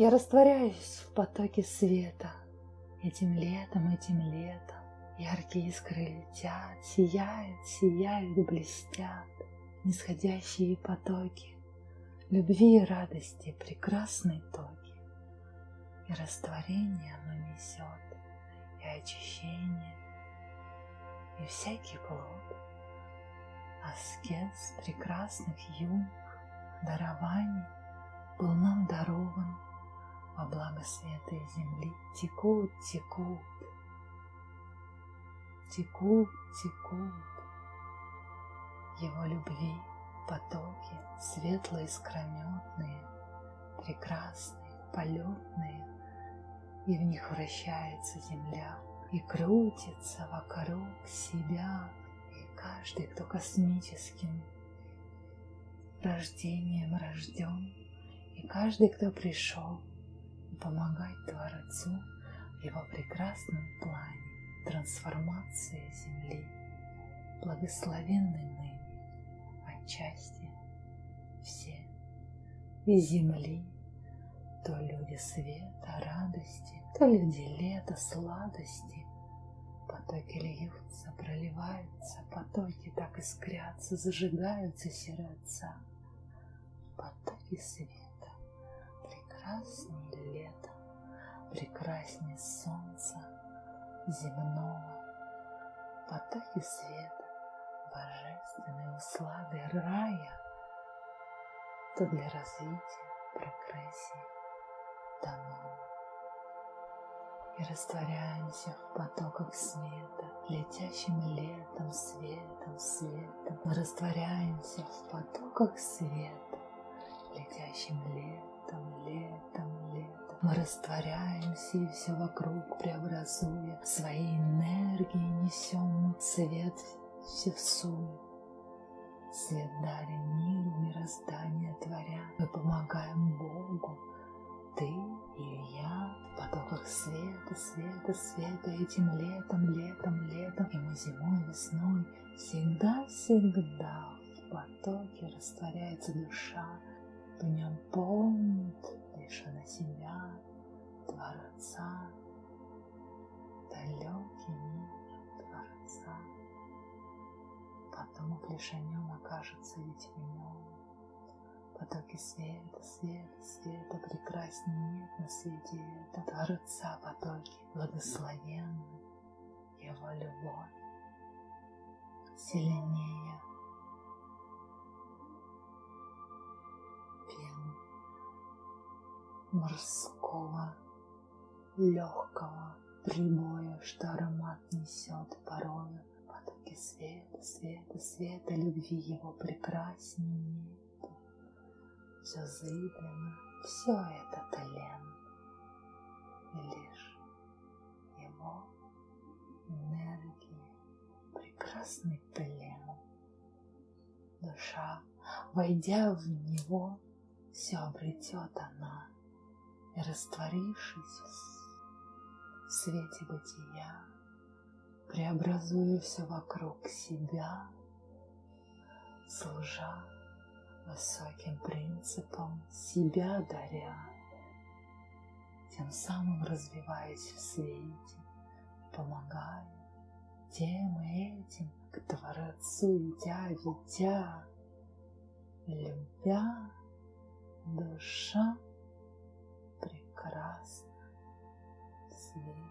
Я растворяюсь в потоке света. Этим летом, этим летом Яркие искры летят, сияют, сияют, блестят. Нисходящие потоки Любви и радости, прекрасные токи. И растворение оно несет, и очищение, и всякий плод. Аскез прекрасных юных дарований был нам дарован благо света и земли. Текут, текут, текут, текут. Его любви потоки, светлые, искрометные, прекрасные, полетные, и в них вращается земля и крутится вокруг себя, и каждый, кто космическим рождением рожден, и каждый, кто пришел помогать Творцу в его прекрасном плане трансформации Земли, благословенной ныне отчасти все и Земли, то люди света, радости, то люди лета, сладости. Потоки льются, проливаются, потоки так искрятся, зажигаются сердца. Потоки света, прекраснее лета, прекраснее солнца земного. Потоки света, божественной услады рая, то для развития, прогрессии дано и растворяемся в потоках света, летящим летом, светом, светом. Мы растворяемся в потоках света, летящим летом, летом. Мы растворяемся и все вокруг преобразуя, своей энергией несем цвет всесую. Свет дарим миру, мироздание творя. Мы помогаем Богу, ты и я в потоках света, света, света этим летом, летом, летом, и мы зимой, весной, всегда, всегда в потоке растворяется душа, в нем помнит лишь на себя, Творца, далекий мир Творца. Потом лишь о нем окажется ведь в нем потоки света, света, света, прекрасней нет на свете. Это Творца потоки, благословенны, Его любовь сильнее морского легкого прибоя, что аромат несет порою потоки света, света, света, любви его прекраснее все зыблено, все это тлен, и лишь его энергии, прекрасный плен. Душа, войдя в него, все обретет она, и растворившись в свете бытия, преобразуя все вокруг себя, служа высоким принципом себя даря, тем самым развиваясь в свете, помогая тем и этим к Творцу идя, ведя, любя, душа прекрасно. Смирись.